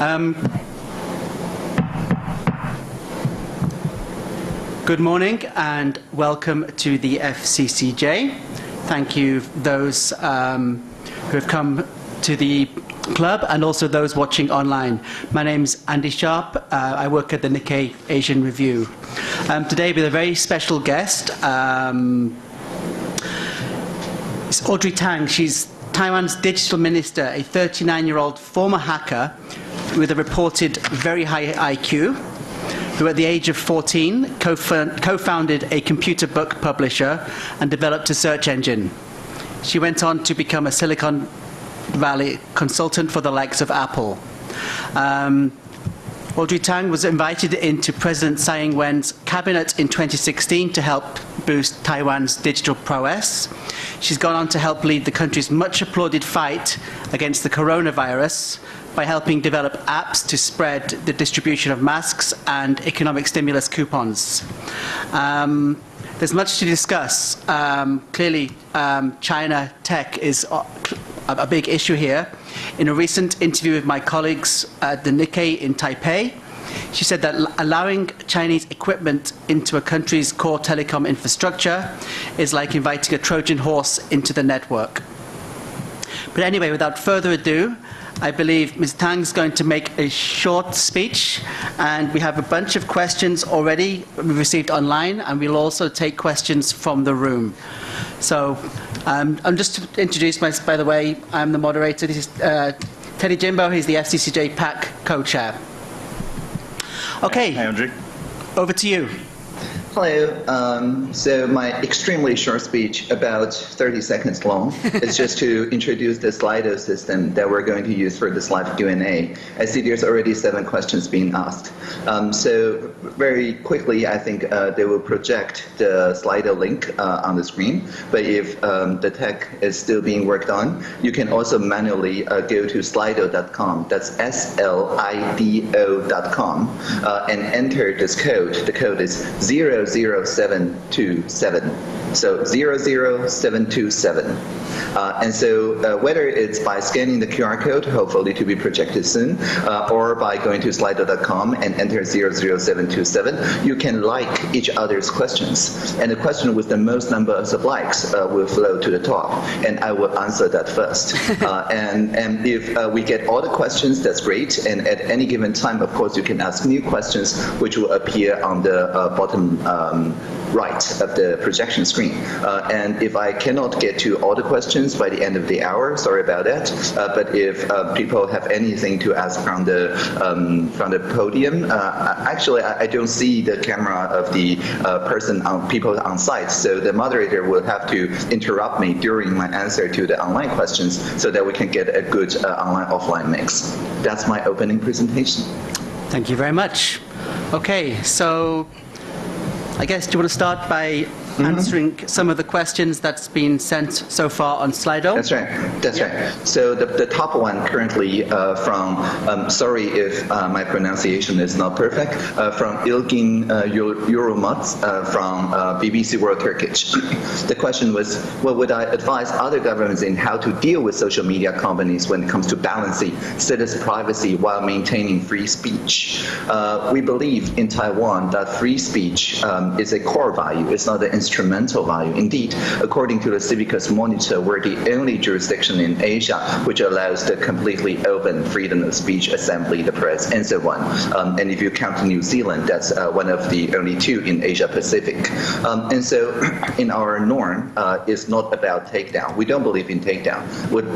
Um, good morning and welcome to the FCCJ. Thank you those um, who have come to the club and also those watching online. My name's Andy Sharp. Uh, I work at the Nikkei Asian Review. Um, today with a very special guest. Um, it's Audrey Tang. She's Taiwan's digital minister, a 39-year-old former hacker with a reported very high IQ, who at the age of 14 co-founded a computer book publisher and developed a search engine. She went on to become a Silicon Valley consultant for the likes of Apple. Um, Audrey Tang was invited into President Tsai Ing-wen's cabinet in 2016 to help boost Taiwan's digital prowess. She's gone on to help lead the country's much applauded fight against the coronavirus by helping develop apps to spread the distribution of masks and economic stimulus coupons. Um, there's much to discuss. Um, clearly, um, China tech is a, a, big issue here. In a recent interview with my colleagues at the Nikkei in Taipei, she said that allowing Chinese equipment into a country's core telecom infrastructure is like inviting a Trojan horse into the network. But anyway, without further ado, I believe Ms. Tang is going to make a short speech, and we have a bunch of questions already received online, and we'll also take questions from the room. So um, I'm just to introduce myself, by the way, I'm the moderator. This is uh, Teddy Jimbo, he's the FCCJ PAC co-chair. Okay. Hi, Audrey. Over to you. Hello. Um, so my extremely short speech, about 30 seconds long, is just to introduce the Slido system that we're going to use for this live Q&A. I see there's already seven questions being asked. Um, so very quickly, I think uh, they will project the Slido link uh, on the screen. But if um, the tech is still being worked on, you can also manually uh, go to slido.com. That's S-L-I-D-O.com uh, and enter this code. The code is 0 00727. So 00727. Uh, and so uh, whether it's by scanning the QR code, hopefully to be projected soon, uh, or by going to slido.com and enter 00727, you can like each other's questions. And the question with the most numbers of likes uh, will flow to the top. And I will answer that first. Uh, and, and if uh, we get all the questions, that's great. And at any given time, of course, you can ask new questions, which will appear on the bottom um, right of the projection screen. Uh, and if I cannot get to all the questions by the end of the hour, sorry about that. Uh, but if uh, people have anything to ask from the um, from the podium, uh, actually I, I, don't see the camera of the uh, person on people on site, so the moderator will have to interrupt me during my answer to the online questions so that we can get a good uh, online-offline mix. That's my opening presentation. Thank you very much. Okay, so I guess, do you want to start by mm -hmm. answering some of the questions that's been sent so far on Slido? That's right. That's yeah. right. So the, the top one currently uh, from, um, sorry if uh, my pronunciation is not perfect, uh, from Ilgin uh, uh, from uh, BBC World Turkish. the question was, what would I advise other governments in how to deal with social media companies when it comes to balancing citizen privacy while maintaining free speech? Uh, we believe in Taiwan that free speech um, is a core value. It's not an instrumental value. Indeed, according to the Civicus Monitor, we're the only jurisdiction in Asia which allows the completely open freedom of speech, assembly, the press, and so on. Um, and if you count New Zealand, that's uh, one of the only two in Asia Pacific. Um, and so in our norm, uh, it's not about takedown. We don't believe in takedown.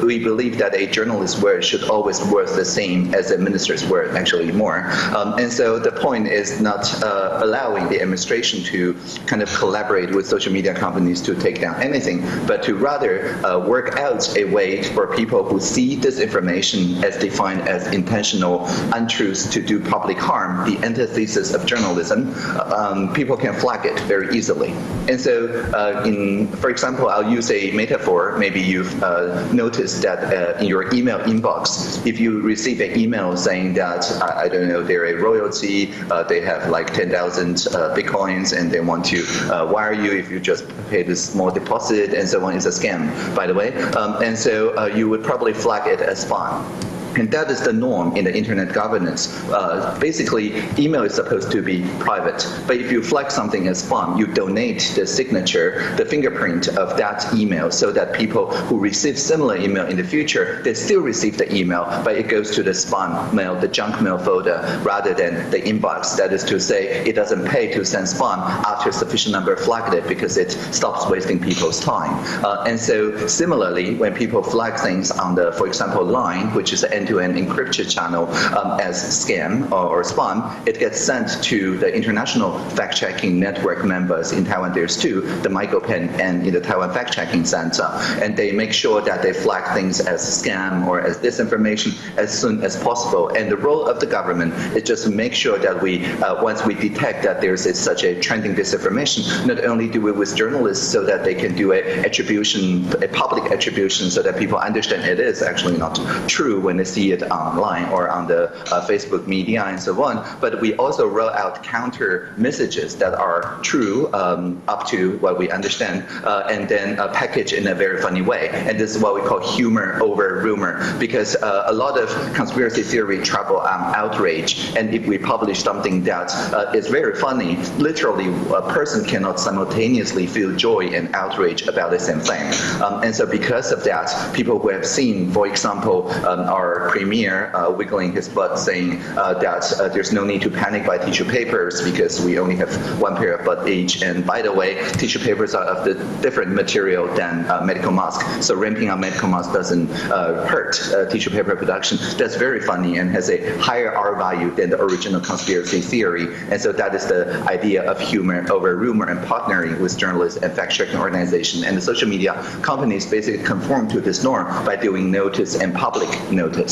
We believe that a journalist's word should always worth the same as a minister's word, actually more. Um, and so the point is not uh, allowing the administration to kind of collaborate with social media companies to take down anything, but to rather uh, work out a way for people who see this information as defined as intentional untruths to do public harm, the antithesis of journalism, um, people can flag it very easily. And so, uh, in, for example, I'll use a metaphor. Maybe you've uh, noticed that uh, in your email inbox, if you receive an email saying that, I, I don't know, they're a royalty, uh, they have like 10,000 uh, bitcoins, and they want to wire you if you just pay this small deposit and so on is a scam, by the way. Um, and so uh, you would probably flag it as spam. And that is the norm in the internet governance. Uh, basically, email is supposed to be private, but if you flag something as spam, you donate the signature, the fingerprint of that email so that people who receive similar email in the future, they still receive the email, but it goes to the spam mail, the junk mail folder, rather than the inbox. That is to say, it doesn't pay to send spam after a sufficient number flagged it because it stops wasting people's time. Uh, and so similarly, when people flag things on the, for example, Line, which is an end-to-end encryption channel um, as scam or, or, spam, it gets sent to the international fact-checking network members. In Taiwan, there's two, the MyGoPen and in the Taiwan Fact-Checking Center. And they make sure that they flag things as scam or as disinformation as soon as possible. And the role of the government is just to make sure that we, uh, once we detect that there's a, such a trending disinformation, not only do we with journalists so that they can do a attribution, a public attribution so that people understand it is actually not true when they see it online or on the uh, Facebook media and so on. But we also roll out counter messages that are true um, up to what we understand uh, and then uh, package in a very funny way. And this is what we call humor over rumor because uh, a lot of conspiracy theory travel on outrage. And if we publish something that uh, is very funny, literally a person cannot simultaneously feel joy and outrage about the same thing. Um, and so because of that, people who have seen, for example, um, our premier uh, wiggling his butt saying uh, that uh, there's no need to panic by tissue papers because we only have one pair of butt each. And by the way, tissue papers are of the different material than uh, medical mask. So ramping up medical mask doesn't uh, hurt uh, tissue paper production. That's very funny and has a higher R value than the original conspiracy theory. And so that is the idea of humor over rumor and partnering with journalists and fact-checking organizations. And the social media companies basically conform to this norm by doing notice and public notice.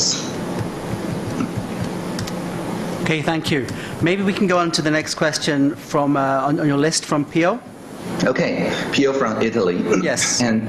Okay, thank you. Maybe we can go on to the next question from uh, on, on your list from Pio. Okay, Pio from Italy. Yes. And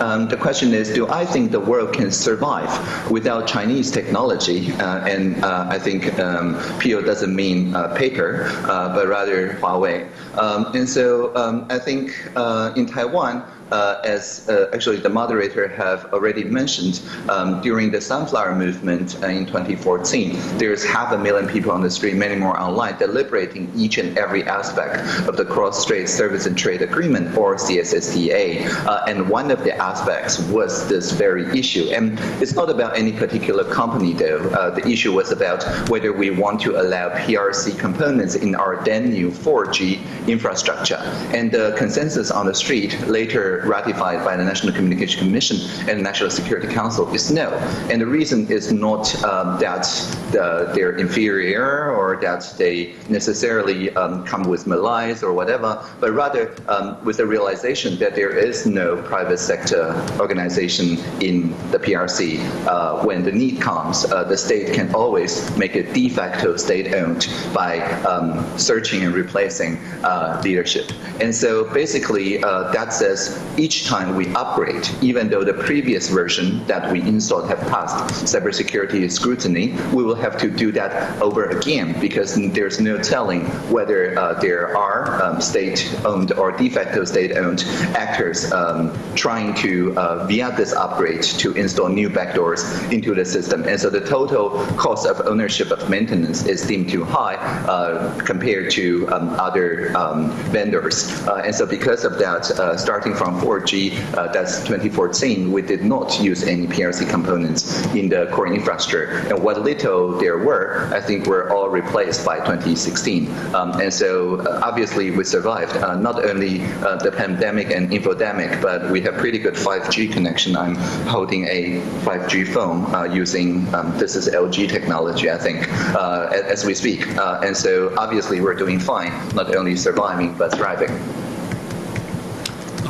um, the question is, do I think the world can survive without Chinese technology? Uh, and uh, I think um, Pio doesn't mean uh, paper, uh, but rather Huawei. Um, and so um, I think uh, in Taiwan, uh, as uh, actually the moderator have already mentioned, um, during the sunflower movement uh, in 2014, there's half a million people on the street, many more online, deliberating each and every aspect of the Cross-Strait Service and Trade Agreement, or CSSTA. Uh, and one of the aspects was this very issue. And it's not about any particular company, though. Uh, the issue was about whether we want to allow PRC components in our then new 4G infrastructure. And the consensus on the street later ratified by the National Communication Commission and the National Security Council is no. And the reason is not um, that the, they're inferior or that they necessarily um, come with malice or whatever, but rather um, with the realization that there is no private sector organization in the PRC. Uh, when the need comes, uh, the state can always make it de facto state-owned by um, searching and replacing uh, leadership. And so basically, uh, that says each time we upgrade, even though the previous version that we installed have passed cybersecurity scrutiny, we will have to do that over again because there's no telling whether uh, there are um, state-owned or de facto state-owned actors um, trying to, uh, via this upgrade, to install new backdoors into the system. And so the total cost of ownership of maintenance is deemed too high uh, compared to um, other um, vendors. Uh, and so because of that, uh, starting from 4G, uh, that's 2014, we did not use any PRC components in the core infrastructure. And what little there were, I think were all replaced by 2016. Um, and so uh, obviously we survived uh, not only the pandemic and infodemic, but we have pretty good 5G connection. I'm holding a 5G phone using, um, this is LG technology, I think, as we speak. and so obviously we're doing fine, not only surviving, but thriving.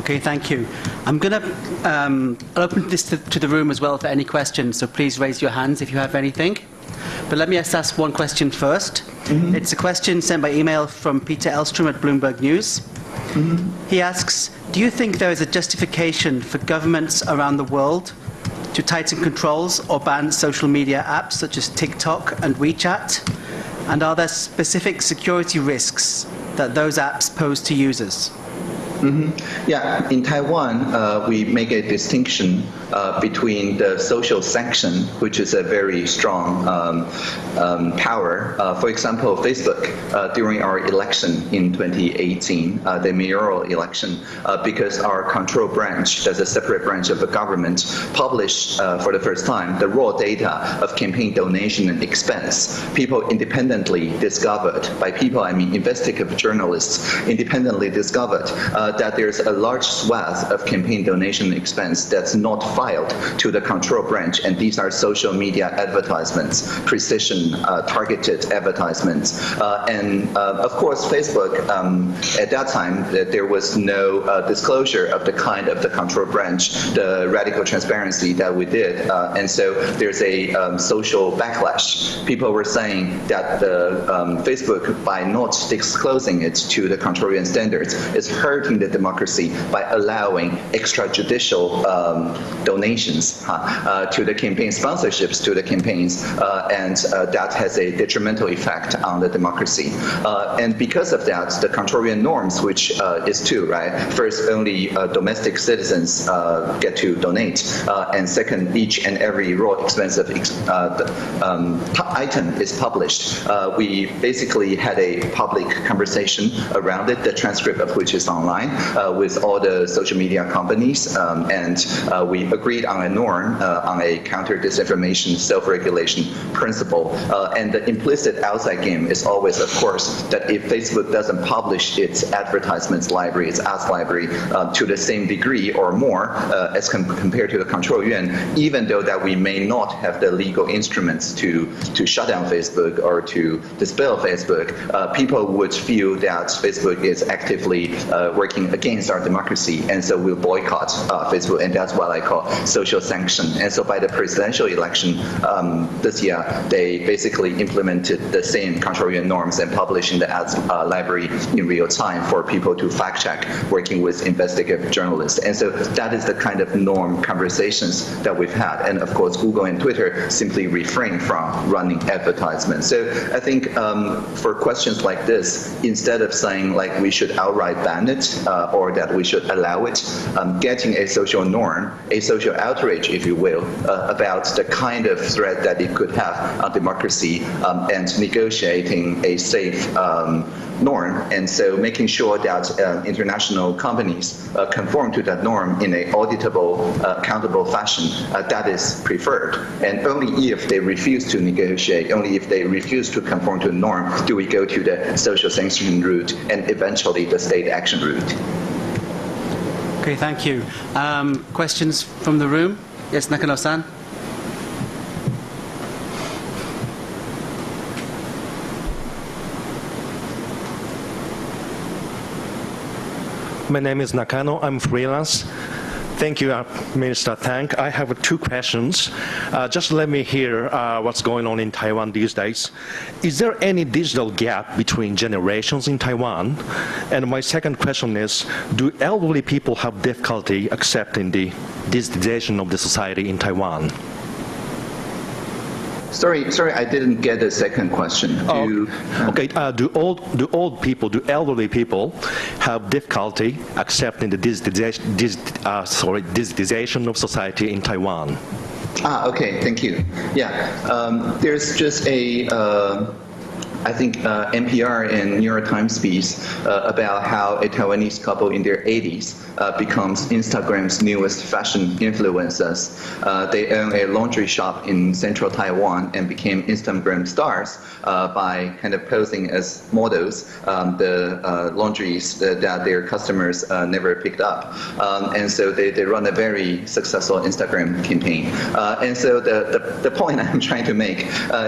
Okay, thank you. I'm going to um, open this to, to, the room as well for any questions, so please raise your hands if you have anything. But let me just ask one question 1st mm -hmm. It's a question sent by email from Peter Elstrom at Bloomberg News. Mm -hmm. He asks, do you think there is a justification for governments around the world to tighten controls or ban social media apps such as TikTok and WeChat? And are there specific security risks that those apps pose to users? Yeah, in Taiwan, uh, we make a distinction uh, between the social sanction, which is a very strong um, um, power. Uh, for example, Facebook, uh, during our election in 2018, uh, the mayoral election, uh, because our control branch, that's a separate branch of the government, published for the first time the raw data of campaign donation and expense. People independently discovered, by people I mean investigative journalists, independently discovered that there's a large swath of campaign donation expense that's not filed to the control branch, and these are social media advertisements, precision uh, targeted advertisements. Uh, and uh, of course, Facebook, um, at that time, there was no uh, disclosure of the kind of the control branch, the radical transparency that we did. Uh, and so there's a um, social backlash. People were saying that the um, Facebook, by not disclosing it to the control standards, is hurting the democracy by allowing extrajudicial um, donations uh, to the campaign sponsorships to the campaigns, uh, and uh, that has a detrimental effect on the democracy. Uh, and because of that, the Control Yuan norms, which is two, right? First, only domestic citizens get to donate, and second, each and every raw expensive ex um, item is published. we basically had a public conversation around it, the transcript of which is online, with all the social media companies, um, and uh, we agreed on a norm, uh, on a counter disinformation self-regulation principle. Uh, and the implicit outside game is always, of course, that if Facebook doesn't publish its advertisements library, its ads library, uh, to the same degree or more uh, as com compared to the control yuan, even though that we may not have the legal instruments to, to shut down Facebook or to dispel Facebook, uh, people would feel that Facebook is actively working against our democracy, and so we'll boycott Facebook, and that's what I call social sanction. And so by the presidential election um, this year, they basically implemented the same control yuan norms and publishing the ads uh, library in real time for people to fact check working with investigative journalists. And so that is the kind of norm conversations that we've had. And of course, Google and Twitter simply refrain from running advertisements. So I think um, for questions like this, instead of saying like we should outright ban it uh, or that we should allow it, um, getting a social norm, a social outrage, if you will, uh, about the kind of threat that it could have on democracy um, and negotiating a safe um, norm. And so making sure that uh, international companies uh, conform to that norm in a auditable, uh, accountable fashion, uh, that is preferred. And only if they refuse to negotiate, only if they refuse to conform to the norm, do we go to the social sanction route and eventually the state action route. Okay, thank you. Um, questions from the room? Yes, Nakano-san. My name is Nakano. I'm freelance. Thank you, uh, Minister Tang. I have two questions. Uh, just let me hear uh, what's going on in Taiwan these days. Is there any digital gap between generations in Taiwan? And my second question is, do elderly people have difficulty accepting the digitization of the society in Taiwan? Sorry, sorry, I didn't get the second question. Oh, do, okay, uh, do old do old people, do elderly people have difficulty accepting the digitization, uh, sorry, digitization of society in Taiwan? Ah, okay, thank you. Yeah, um, there's just a. Uh, I think uh, NPR and New York Times piece uh, about how a Taiwanese couple in their 80s uh, becomes Instagram's newest fashion influencers. Uh, they own a laundry shop in central Taiwan and became Instagram stars uh, by kind of posing as models um, the uh, laundries that, their customers never picked up. Um, and so they, they run a very successful Instagram campaign. and so the, the, the, point I'm trying to make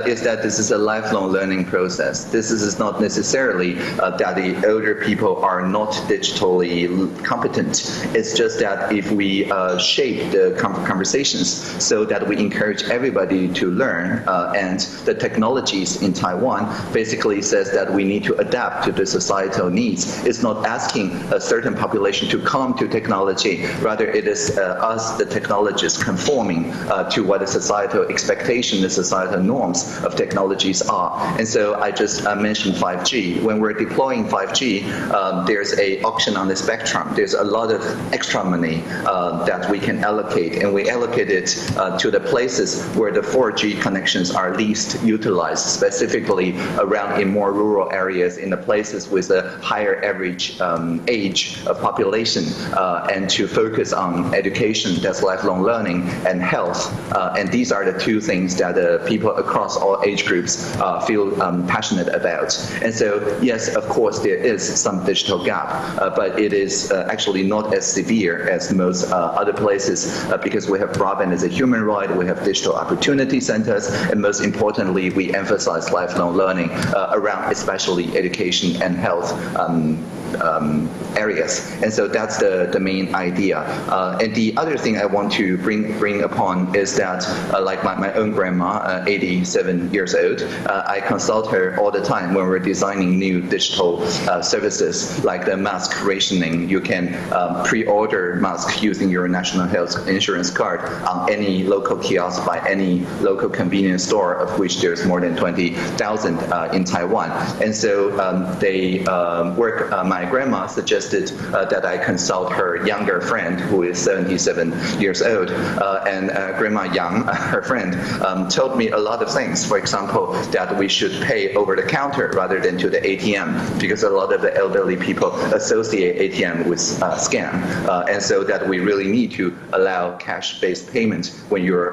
is that this is a lifelong learning process process. This is not necessarily uh, that the older people are not digitally competent. It's just that if we uh, shape the conversations so that we encourage everybody to learn, uh, and the technologies in Taiwan basically says that we need to adapt to the societal needs. It's not asking a certain population to come to technology, rather it is uh, us, the technologists, conforming uh, to what the societal expectation, the societal norms of technologies are. And so I I just uh, mentioned 5G. When we're deploying 5G, um, there's a auction on the spectrum. There's a lot of extra money uh, that we can allocate, and we allocate it uh, to the places where the 4G connections are least utilized, specifically around in more rural areas, in the places with a higher average um, age of population, uh, and to focus on education, that's lifelong learning, and health. Uh, and these are the two things that uh, people across all age groups feel um, passionate about. And so, yes, of course, there is some digital gap, uh, but it is uh, actually not as severe as most uh, other places because we have broadband as a human right, we have digital opportunity centers, and most importantly, we emphasize lifelong learning around especially education and health um, um, areas. And so that's the, the main idea. Uh, and the other thing I want to bring bring upon is that, uh, like my, my own grandma, uh, 87 years old, uh, I consult her all the time when we're designing new digital uh, services like the mask rationing. You can um, pre-order mask using your national health insurance card on any local kiosk by any local convenience store, of which there's more than 20,000 uh, in Taiwan. And so um, they um, work, uh, my grandma suggested uh, that I consult her younger friend who is 77 years old. Uh, and uh, Grandma Yang, her friend, um, told me a lot of things. For example, that we should pay over the counter rather than to the ATM because a lot of the elderly people associate ATM with uh, scam. Uh, and so that we really need to allow cash-based payment when you're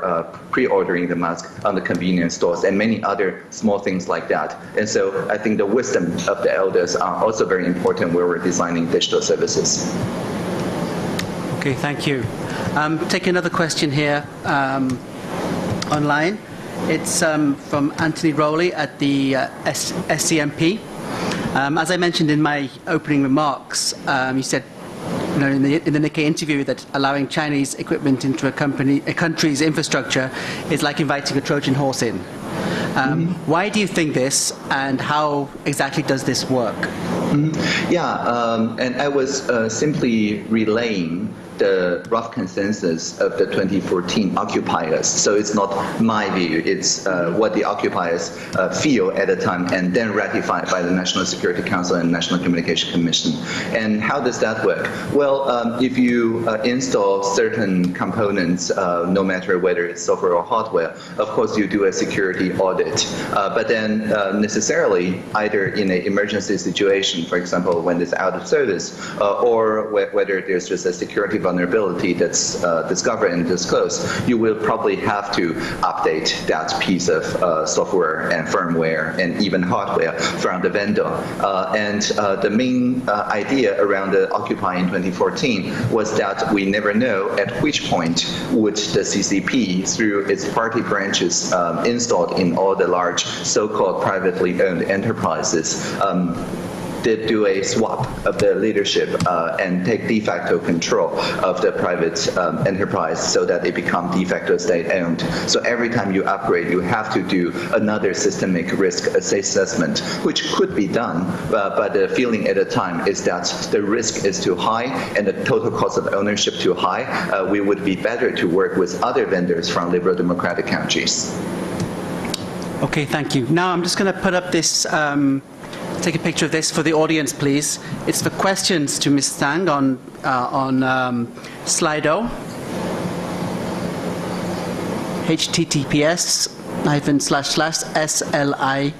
pre-ordering the mask on the convenience stores and many other small things like that. And so I think the wisdom of the elders are also very important where we're designing digital services. Okay, thank you. Um, take another question here um, online. It's um, from Anthony Rowley at the uh, SCMP. Um, as I mentioned in my opening remarks, um, you said you know, in, the, in the Nikkei interview that allowing Chinese equipment into a, company, a country's infrastructure is like inviting a Trojan horse in. Um, Why do you think this, and how exactly does this work? Yeah, um, and I was uh, simply relaying the rough consensus of the 2014 occupiers. So it's not my view, it's uh, what the occupiers uh, feel at the time and then ratified by the National Security Council and National Communication Commission. And how does that work? Well, um, if you uh, install certain components, uh, no matter whether it's software or hardware, of course you do a security audit. Uh, but then uh, necessarily, either in an emergency situation, for example, when it's out of service, or wh whether there's just a security vulnerability that's uh, discovered and disclosed, you will probably have to update that piece of uh, software and firmware and even hardware from the vendor. Uh, and uh, the main uh, idea around the Occupy in 2014 was that we never know at which point would the CCP, through its party branches um, installed in all the large so-called privately owned enterprises, um, did do a swap of the leadership uh, and take de facto control of the private um, enterprise so that it become de facto state-owned. So every time you upgrade, you have to do another systemic risk assessment, which could be done, uh, but the feeling at the time is that the risk is too high and the total cost of ownership too high. Uh, we would be better to work with other vendors from liberal democratic countries. Okay, thank you. Now I'm just going to put up this, um, take a picture of this for the audience, please. It's for questions to Ms. Tang on, uh, on um, Slido. https hyphen slash slash sli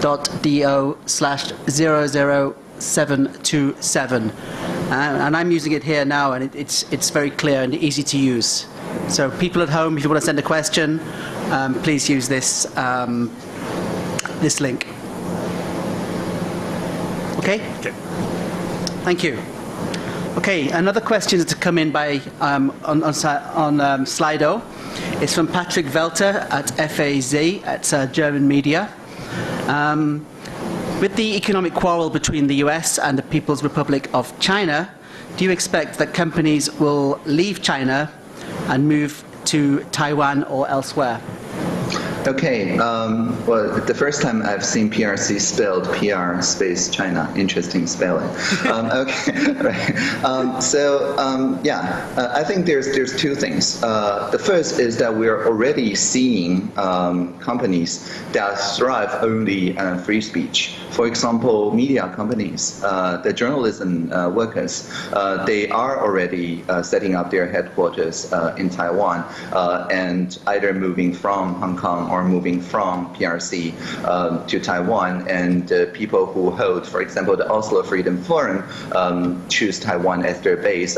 dot do slash 00727. Uh, and I'm using it here now, and it, it's, it's very clear and easy to use. So people at home, if you want to send a question, um, please use this, um, this link. Okay? Okay. Thank you. Okay, another question that's come in by um, on, on, on um, Slido. It's from Patrick Welter at FAZ, at uh, German media. Um, with the economic quarrel between the US and the People's Republic of China, do you expect that companies will leave China and move to Taiwan or elsewhere? Okay. Um, well, the first time I've seen PRC spelled PR space China. Interesting spelling. um, okay. right. Um, so um, yeah, uh, I think there's there's two things. Uh, the first is that we're already seeing um, companies that thrive only on free speech. For example, media companies, uh, the journalism uh, workers, uh, they are already uh, setting up their headquarters in Taiwan and either moving from Hong Kong or moving from PRC um, to Taiwan. And people who hold, for example, the Oslo Freedom Forum um, choose Taiwan as their base.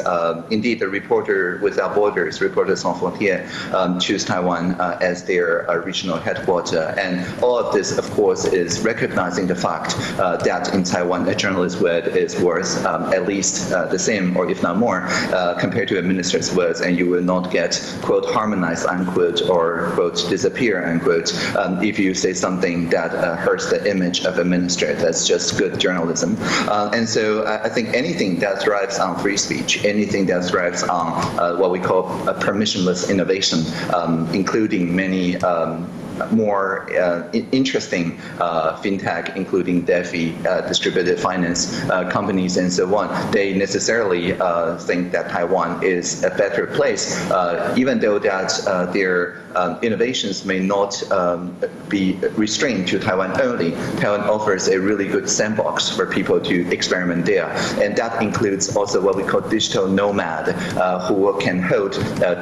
indeed, the Reporter Without Borders, Reporters Sans Frontières, um, choose Taiwan as their regional headquarters. And all of this, of course, is recognizing the fact uh, that in Taiwan a journalist's word is worth um, at least uh, the same or if not more uh, compared to a minister's words and you will not get quote harmonized unquote or quote disappear unquote um, if you say something that uh, hurts the image of a minister that's just good journalism. Uh, and so I think anything that thrives on free speech anything that thrives on uh, what we call a permissionless innovation um, including many um, more uh, interesting uh, fintech, including DeFi, uh, distributed finance uh, companies, and so on, they necessarily uh, think that Taiwan is a better place, uh, even though that their um, innovations may not um, be restrained to Taiwan only. Taiwan offers a really good sandbox for people to experiment there, and that includes also what we call digital nomad, who can hold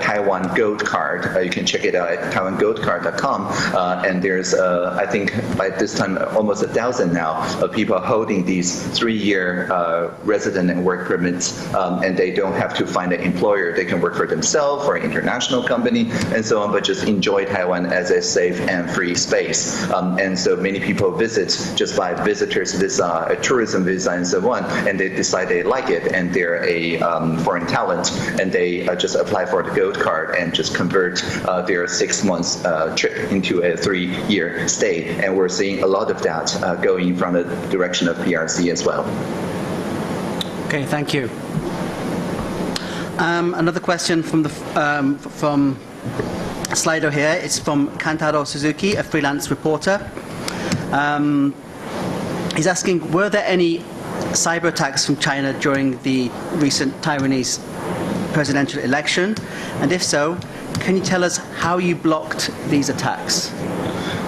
Taiwan Gold Card. you can check it out at taiwangoldcard.com uh, and there's, uh, I think, by this time, almost a thousand now of people holding these three-year uh, resident and work permits, um, and they don't have to find an employer. They can work for themselves or an international company and so on, but just enjoy Taiwan as a safe and free space. Um, and so many people visit just by visitor's visa, a tourism visa, and so on, and they decide they like it, and they're a um, foreign talent, and they uh, just apply for the gold card and just convert uh, their six months uh, trip into a three-year stay, and we're seeing a lot of that uh, going from the direction of PRC as well. Okay, thank you. Um, another question from the um, from Slido here. It's from Kantaro Suzuki, a freelance reporter. Um, he's asking, were there any cyber attacks from China during the recent Taiwanese presidential election? And if so, can you tell us how you blocked these attacks?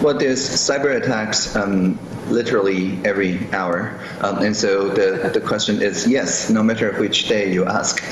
Well, there's cyber attacks um, literally every hour. Um, and so the, the question is yes, no matter which day you ask.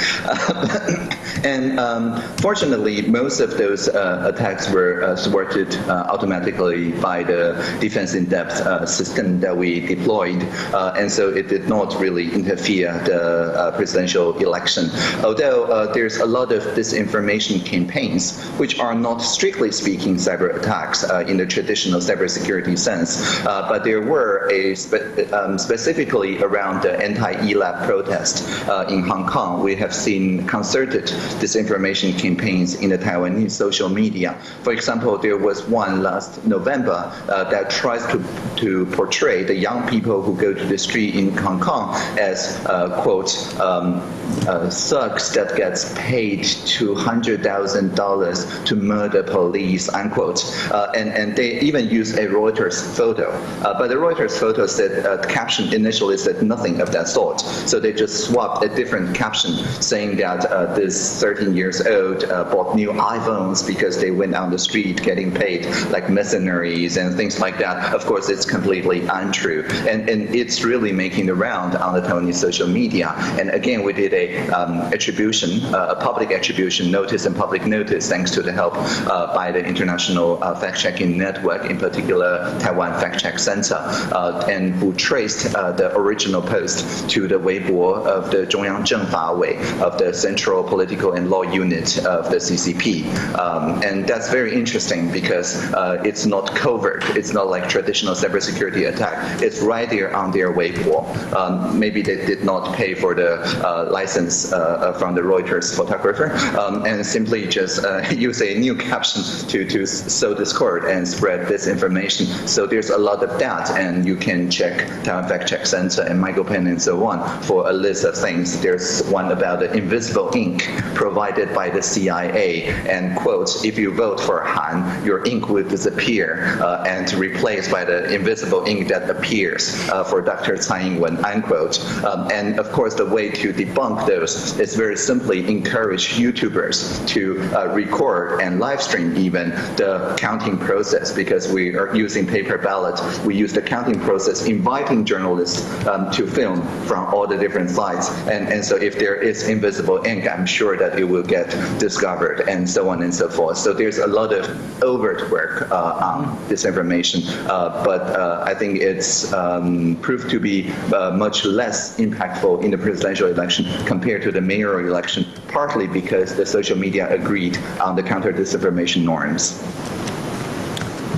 and um, fortunately, most of those uh, attacks were uh, thwarted uh, automatically by the defense in depth uh, system that we deployed. Uh, and so it did not really interfere the uh, presidential election. Although there's a lot of disinformation campaigns, which are not strictly speaking cyber attacks in the traditional cybersecurity sense, but there were a spe um, specifically around the anti-ELAB protest uh, in Hong Kong. We have seen concerted disinformation campaigns in the Taiwanese social media. For example, there was one last November uh, that tries to, to portray the young people who go to the street in Hong Kong as, uh, quote, um, uh, thugs that gets paid $200,000 to murder police, unquote. Uh, and, and they even use a Reuters photo. Uh, but the Reuters photo said, uh, the caption initially said nothing of that sort. So they just swapped a different caption saying that uh, this 13 years old uh, bought new iPhones because they went on the street getting paid like mercenaries and things like that. Of course, it's completely untrue. And, and it's really making the round on the Taiwanese social media. And again, we did a um, attribution, uh, a public attribution notice and public notice thanks to the help uh, by the International uh, Fact-Checking Network, in particular Taiwan Fact-Check Center, uh, and who traced uh, the original post to the Weibo of the Zhongyang Zhengfa Wei, of the Central Political and Law Unit of the CCP. Um, and that's very interesting because uh, it's not covert. It's not like traditional cybersecurity attack. It's right there on their Weibo. Um, maybe they did not pay for the license from the Reuters photographer um, and simply just use a new caption to, to sow discord and spread this information. So there's a lot of that, and you can check Taiwan Fact Check Center and MyGoPen and so on for a list of things. There's one about the invisible ink provided by the CIA, and quotes, if you vote for Han, your ink will disappear uh, and replaced by the invisible ink that appears uh, for Dr. Tsai Ing-wen, unquote. Um, and of course, the way to debunk those is very simply encourage YouTubers to uh, record and live stream even the counting process because we are using paper ballot. We use the counting process, inviting journalists um, to film from all the different sides. And, and so if there is invisible ink, I'm sure that it will get discovered and so on and so forth. So there's a lot of overt work uh, on disinformation, uh, but uh, I think it's um, proved to be uh, much less impactful in the presidential election compared to the mayoral election, partly because the social media agreed on the counter-disinformation norms.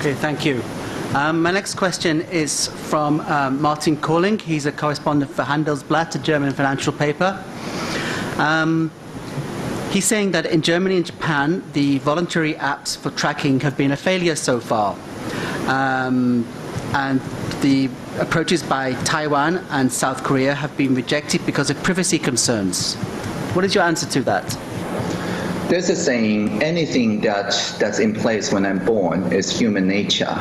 Okay, thank you. Um, my next question is from um, Martin Kölling. He's a correspondent for Handelsblatt, a German financial paper. Um, he's saying that in Germany and Japan, the voluntary apps for tracking have been a failure so far. Um, and the approaches by Taiwan and South Korea have been rejected because of privacy concerns. What is your answer to that? There's a saying, anything that, that's in place when I'm born is human nature,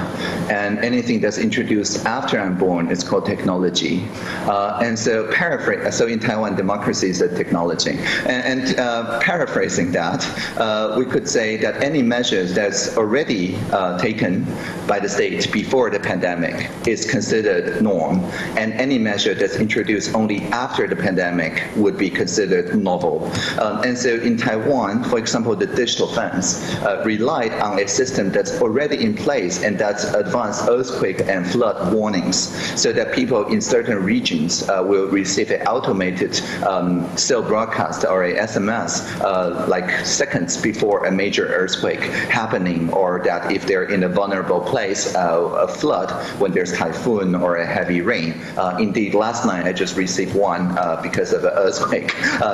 and anything that's introduced after I'm born is called technology. Uh, and so paraphrase, so in Taiwan, democracy is a technology. And, and uh, paraphrasing that, uh, we could say that any measures that's already uh, taken by the state before the pandemic is considered norm, and any measure that's introduced only after the pandemic would be considered novel. Um, and so in Taiwan, for example, the digital fence uh, relied on a system that's already in place and that's advanced earthquake and flood warnings so that people in certain regions uh, will receive an automated um, cell broadcast or a SMS uh, like seconds before a major earthquake happening or that if they're in a vulnerable place, uh, a flood when there's typhoon or a heavy rain. Uh, indeed, last night I just received one uh, because of an earthquake,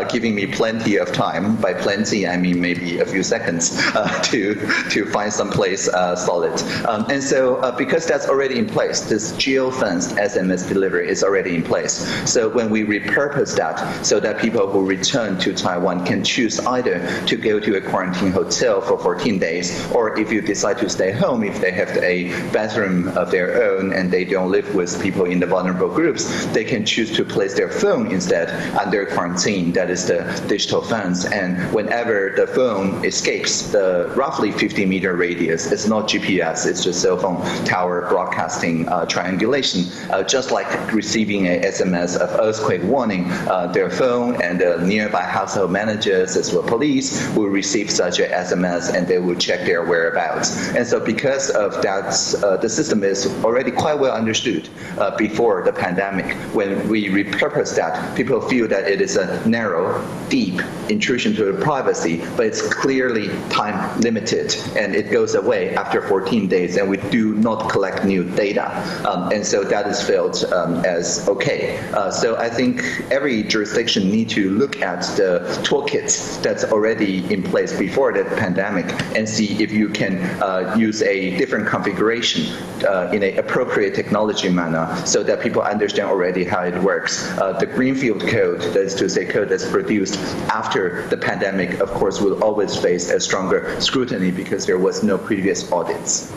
giving me plenty of time. By plenty, I mean maybe a few seconds uh, to to find some place uh, solid. Um, and so uh, because that's already in place, this geo-fenced SMS delivery is already in place. So when we repurpose that so that people who return to Taiwan can choose either to go to a quarantine hotel for 14 days, or if you decide to stay home, if they have a bathroom of their own and they don't live with people in the vulnerable groups, they can choose to place their phone instead under quarantine. That is the digital fence. And whenever the phone escapes the roughly 50 meter radius, it's not GPS, it's just cell phone tower broadcasting uh, triangulation. Uh, just like receiving a SMS of earthquake warning, uh, their phone and the nearby household managers as well police will receive such a SMS and they will check their whereabouts. And so because of that, uh, the system is already quite well understood uh, before the pandemic. When we repurpose that, people feel that it is a narrow, deep intrusion to the privacy, but it's clearly time limited and it goes away after 14 days and we do not collect new data. Um, and so that is felt um, as okay. Uh, so I think every jurisdiction need to look at the toolkits that's already in place before the pandemic and see if you can uh, use a different configuration uh, in an appropriate technology manner so that people understand already how it works. Uh, the Greenfield code, that is to say code that's produced after the pandemic, of course, will always face a stronger scrutiny because there was no previous audits.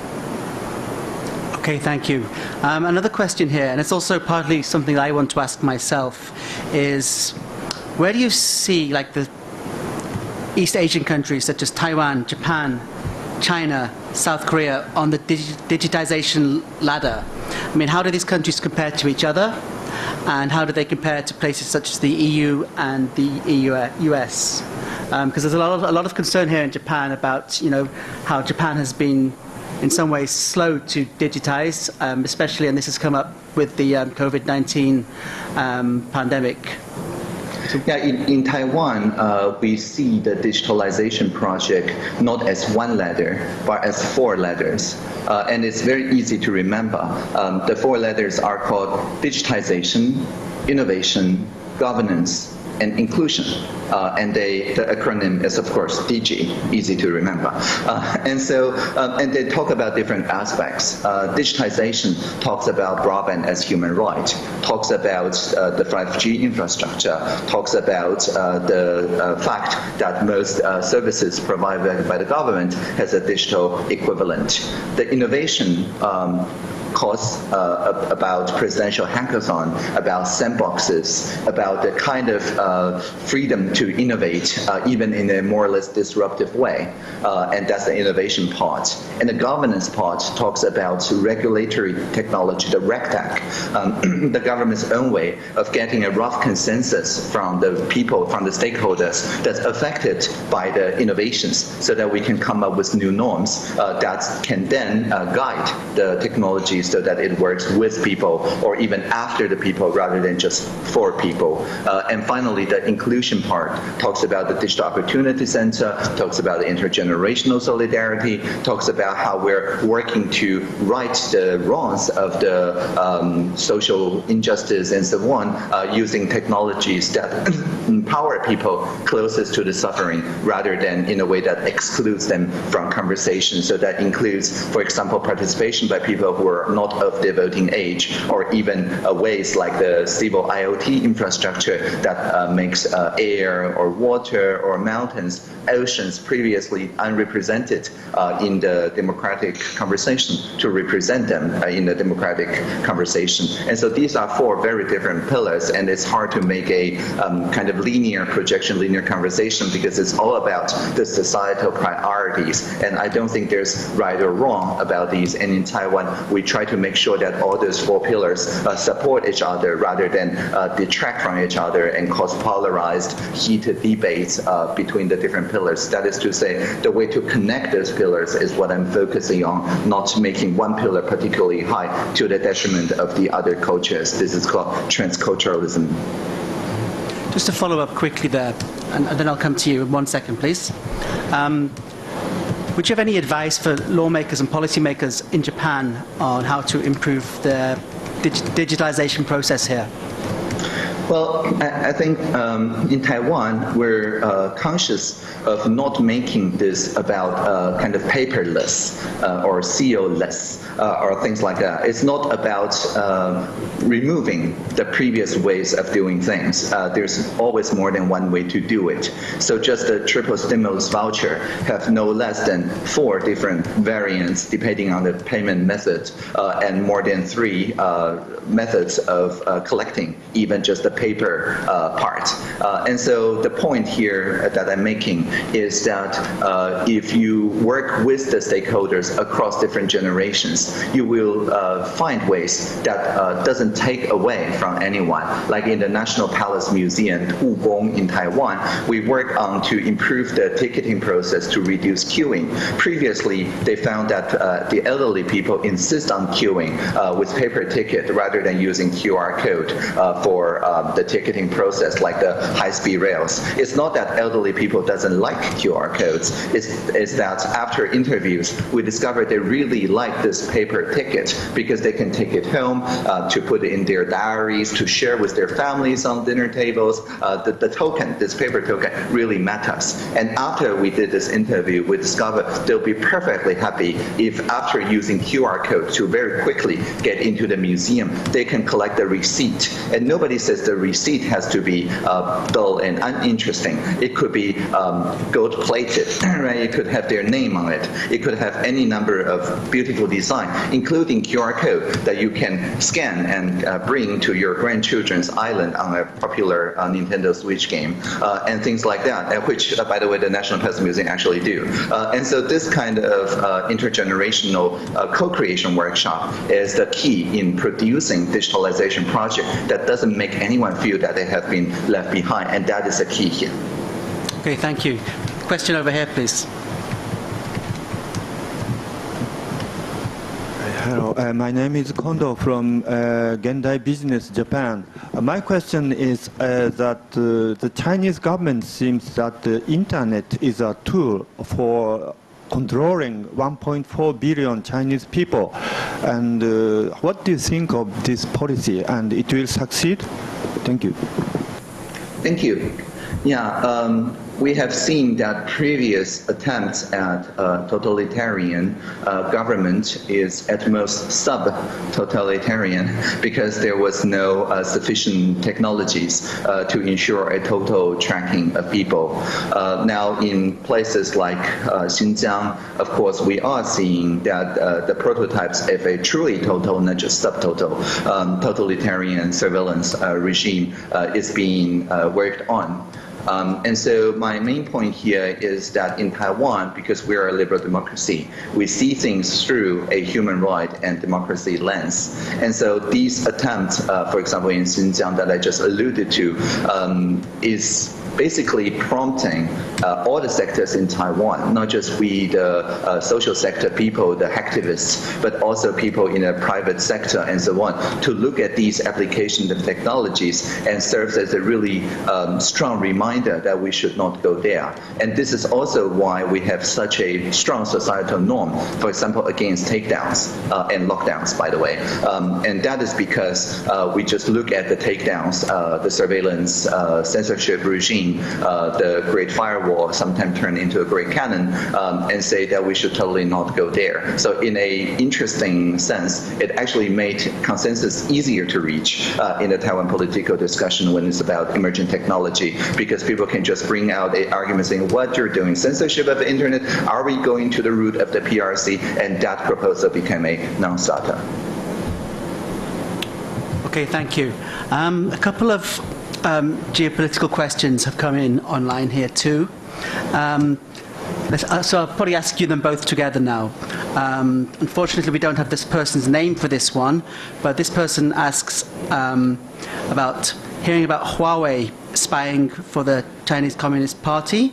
Okay, thank you. Um, another question here, and it's also partly something I want to ask myself, is where do you see like the East Asian countries such as Taiwan, Japan, China, South Korea on the digi digitization ladder? I mean, how do these countries compare to each other? And how do they compare to places such as the EU and the EU, US? Because um, there's a lot, of, a lot of concern here in Japan about, you know, how Japan has been in some ways slow to digitize, um, especially, and this has come up with the um, COVID-19 um, pandemic. Yeah, in, in Taiwan, uh, we see the digitalization project not as one letter, but as four letters. Uh, and it's very easy to remember. Um, the four letters are called digitization, innovation, governance, and inclusion. Uh, and they, the acronym is, of course, DG, easy to remember. Uh, and so, um, and they talk about different aspects. Uh, digitization talks about broadband as human right, talks about uh, the 5G infrastructure, talks about uh, the uh, fact that most services provided by the government has a digital equivalent. The innovation um, course uh, about presidential hackathon, about sandboxes, about the kind of uh, freedom to innovate, uh, even in a more or less disruptive way. Uh, and that's the innovation part. And the governance part talks about regulatory technology, the RegTech, um, the government's own way of getting a rough consensus from the people, from the stakeholders that's affected by the innovations so that we can come up with new norms uh, that can then uh, guide the technology so that it works with people or even after the people rather than just for people. Uh, and finally, the inclusion part talks about the Digital Opportunity Center, talks about intergenerational solidarity, talks about how we're working to right the wrongs of the um, social injustice and so on uh, using technologies that empower people closest to the suffering rather than in a way that excludes them from conversation. So that includes, for example, participation by people who are not of the voting age, or even uh, ways like the civil IoT infrastructure that uh, makes uh, air or water or mountains, oceans previously unrepresented uh, in the democratic conversation to represent them uh, in the democratic conversation. And so these are four very different pillars, and it's hard to make a um, kind of linear projection, linear conversation because it's all about the societal priorities. And I don't think there's right or wrong about these. And in Taiwan, we try to make sure that all those four pillars uh, support each other rather than uh, detract from each other and cause polarized, heated debates uh, between the different pillars. That is to say, the way to connect those pillars is what I'm focusing on, not making one pillar particularly high to the detriment of the other cultures. This is called transculturalism. Just to follow up quickly there, and then I'll come to you in one second, please. Um, would you have any advice for lawmakers and policymakers in Japan on how to improve the dig digitalization process here? Well, I, I think um, in Taiwan, we're uh, conscious of not making this about uh, kind of paperless uh, or CO-less uh, or things like that. It's not about uh, removing the previous ways of doing things. Uh, there's always more than one way to do it. So just the triple stimulus voucher have no less than four different variants depending on the payment method and more than three methods of collecting even just the paper uh, part. Uh, and so the point here that I'm making is that uh, if you work with the stakeholders across different generations, you will uh, find ways that uh, doesn't take away from anyone. Like in the National Palace Museum, Gugong in Taiwan, we work on to improve the ticketing process to reduce queuing. Previously, they found that uh, the elderly people insist on queuing with paper ticket rather than using QR code for um, the ticketing process, like the high-speed rails. It's not that elderly people doesn't like QR codes. It's, it's that after interviews, we discovered they really like this paper ticket because they can take it home uh, to put it in their diaries, to share with their families on dinner tables. Uh, the, the token, this paper token, really matters. And after we did this interview, we discovered they'll be perfectly happy if after using QR code to very quickly get into the museum, they can collect the receipt. And nobody says the receipt has to be uh, dull and uninteresting. It could be um, gold-plated, right? It could have their name on it. It could have any number of beautiful design, including QR code that you can scan and uh, bring to your grandchildren's island on a popular uh, Nintendo Switch game, uh, and things like that, uh, which, uh, by the way, the National Palace Museum actually do. and so this kind of intergenerational co-creation workshop is the key in producing digitalization project that doesn't make anyone feel that they have been left behind, and that is the key here. Okay, thank you. Question over here, please. Hello, uh, my name is Kondo from uh, Gendai Business Japan. Uh, my question is uh, that uh, the Chinese government seems that the internet is a tool for controlling 1.4 billion Chinese people. And uh, what do you think of this policy? And it will succeed? Thank you. Thank you. Yeah, um, we have seen that previous attempts at totalitarian uh, government is at most sub-totalitarian because there was no uh, sufficient technologies uh, to ensure a total tracking of people. Uh, now, in places like uh, Xinjiang, of course, we are seeing that the prototypes of a truly total, not just subtotal, um, totalitarian surveillance regime is being worked on. Um, and so my main point here is that in Taiwan, because we are a liberal democracy, we see things through a human right and democracy lens. And so these attempts, uh, for example, in Xinjiang that I just alluded to, um, is basically prompting uh, all the sectors in Taiwan, not just we, the uh, social sector people, the activists, but also people in the private sector and so on, to look at these applications of technologies and serves as a really um, strong reminder that we should not go there. And this is also why we have such a strong societal norm, for example, against takedowns uh, and lockdowns, by the way. Um, and that is because uh, we just look at the takedowns, uh, the surveillance, uh, censorship regime, uh, the Great Firewall sometimes turn into a Great Cannon um, and say that we should totally not go there. So in a interesting sense, it actually made consensus easier to reach uh, in the Taiwan political discussion when it's about emerging technology because people can just bring out a argument saying what you're doing, censorship of the internet, are we going to the root of the PRC? And that proposal became a non-starter. Okay, thank you. Um, a couple of um, geopolitical questions have come in online here too. Um, uh, so I'll probably ask you them both together now. Um, unfortunately, we don't have this person's name for this one, but this person asks um, about hearing about Huawei spying for the Chinese Communist Party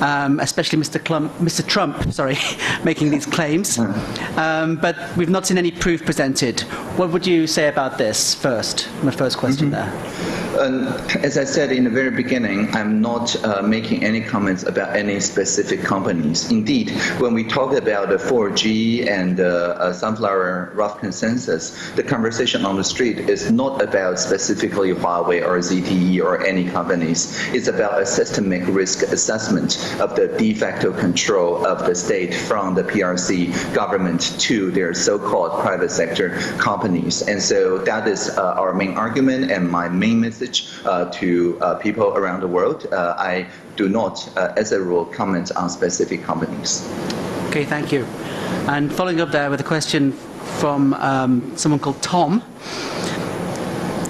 um, especially Mr. Clump, Mr. Trump, sorry, making these claims. Um, but we've not seen any proof presented. What would you say about this first? My first question mm -hmm. there. Um, as I said in the very beginning, I'm not uh, making any comments about any specific companies. Indeed, when we talk about the 4G and the uh, Sunflower rough consensus, the conversation on the street is not about specifically Huawei or ZTE or any companies. It's about a systemic risk assessment of the de facto control of the state from the PRC government to their so-called private sector companies. And so that is uh, our main argument and my main message uh, to uh, people around the world. Uh, I do not, uh, as a rule, comment on specific companies. Okay, thank you. And following up there with a question from um, someone called Tom.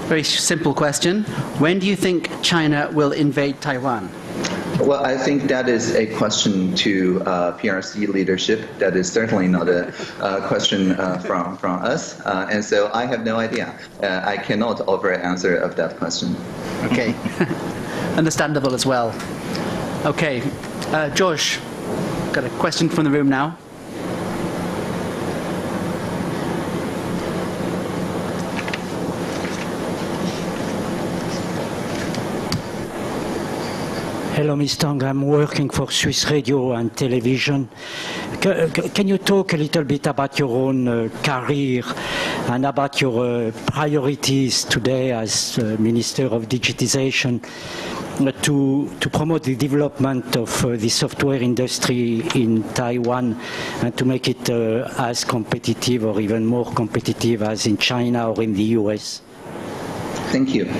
Very simple question. When do you think China will invade Taiwan? Well, I think that is a question to uh, PRC leadership. That is certainly not a uh, question uh, from, from us. Uh, and so I have no idea. Uh, I cannot offer an answer of that question. Okay. Understandable as well. Okay. Uh, George, got a question from the room now. Hello, Mr. Tang. I'm working for Swiss Radio and Television. C can you talk a little bit about your own uh, career and about your uh, priorities today as uh, Minister of Digitization uh, to, to promote the development of uh, the software industry in Taiwan and to make it uh, as competitive or even more competitive as in China or in the US? Thank you.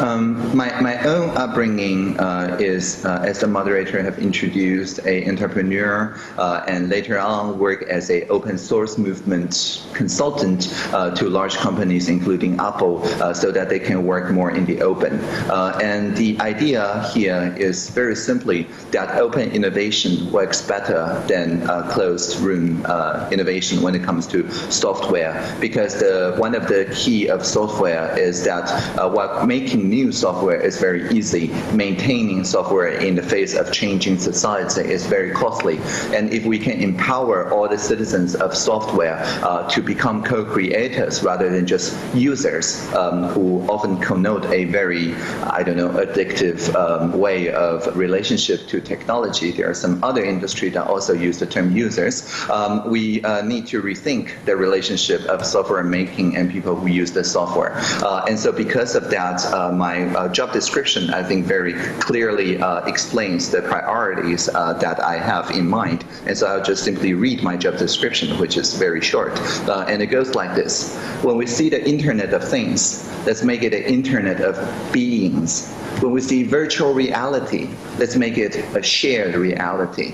Um, my, my own upbringing uh, is, uh, as the moderator have introduced, a entrepreneur uh, and later on work as a open source movement consultant uh, to large companies, including Apple, uh, so that they can work more in the open. Uh, and the idea here is very simply that open innovation works better than closed room innovation when it comes to software, because the, one of the key of software is that uh, while making new software is very easy, maintaining software in the face of changing society is very costly. And if we can empower all the citizens of software uh, to become co-creators rather than just users um, who often connote a very, I don't know, addictive um, way of relationship to technology. There are some other industries that also use the term users. Um, we uh, need to rethink the relationship of software making and people who use the software. Uh, and so because because of that, uh, my uh, job description, I think, very clearly uh, explains the priorities that I have in mind. And so I'll just simply read my job description, which is very short. And it goes like this. When we see the Internet of Things, let's make it an Internet of beings. When we see virtual reality, let's make it a shared reality.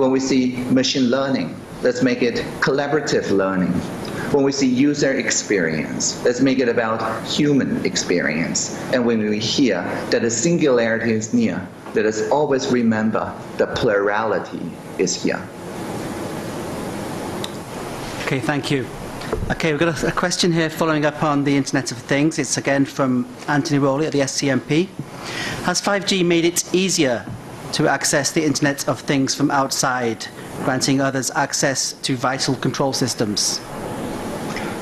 When we see machine learning, let's make it collaborative learning. When we see user experience, let's make it about human experience. And when we hear that the singularity is near, let us always remember the plurality is here. Okay, thank you. Okay, we've got a, a question here following up on the Internet of Things. It's again from Anthony Rowley at the SCMP. Has 5G made it easier to access the Internet of Things from outside, granting others access to vital control systems?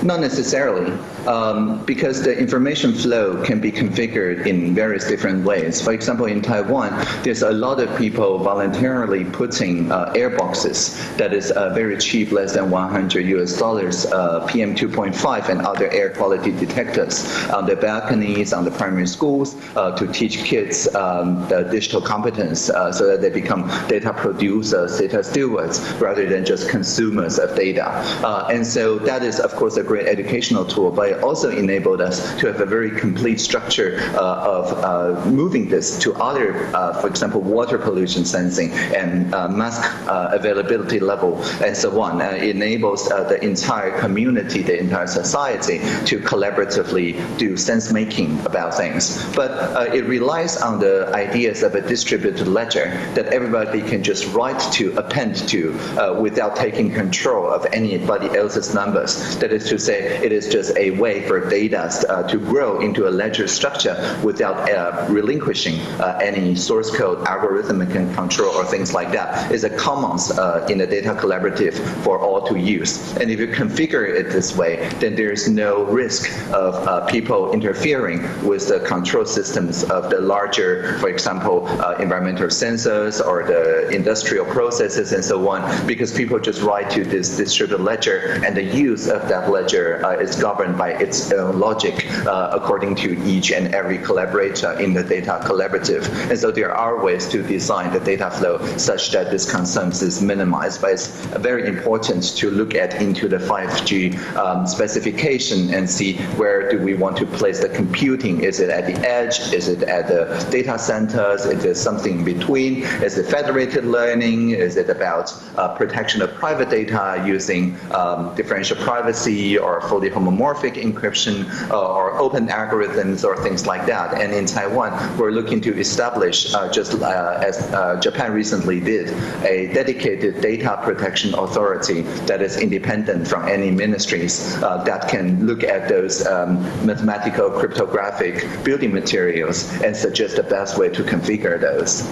Not necessarily, um, because the information flow can be configured in various different ways. For example, in Taiwan, there's a lot of people voluntarily putting uh, air boxes that is uh, very cheap, less than 100 US dollars, uh, PM 2.5 and other air quality detectors on the balconies, on the primary schools uh, to teach kids um, the digital competence uh, so that they become data producers, data stewards, rather than just consumers of data. Uh, and so that is, of course, a great educational tool, but it also enabled us to have a very complete structure uh, of uh, moving this to other, uh, for example, water pollution sensing and mask availability level and so on. It enables the entire community, the entire society to collaboratively do sense making about things. But it relies on the ideas of a distributed ledger that everybody can just write to, append to, without taking control of anybody else's numbers. That is to say, it is just a way for data uh, to grow into a ledger structure without uh, relinquishing uh, any source code, algorithmic control, or things like that. It's a commons in the data collaborative for all to use. And if you configure it this way, then there's no risk of uh, people interfering with the control systems of the larger, for example, uh, environmental sensors or the industrial processes and so on, because people just write to this distributed ledger and the use of that ledger uh, is governed by its own logic uh, according to each and every collaborator in the data collaborative. And so there are ways to design the data flow such that this concerns is minimized, but it's very important to look at into the 5G um, specification and see where do we want to place the computing. Is it at the edge? Is it at the data centers? Is it something in between? Is it federated learning? Is it about uh, protection of private data using um, differential privacy or fully homomorphic encryption uh, or open algorithms or things like that. And in Taiwan, we're looking to establish, uh, just uh, as Japan recently did, a dedicated data protection authority that is independent from any ministries that can look at those um, mathematical cryptographic building materials and suggest the best way to configure those.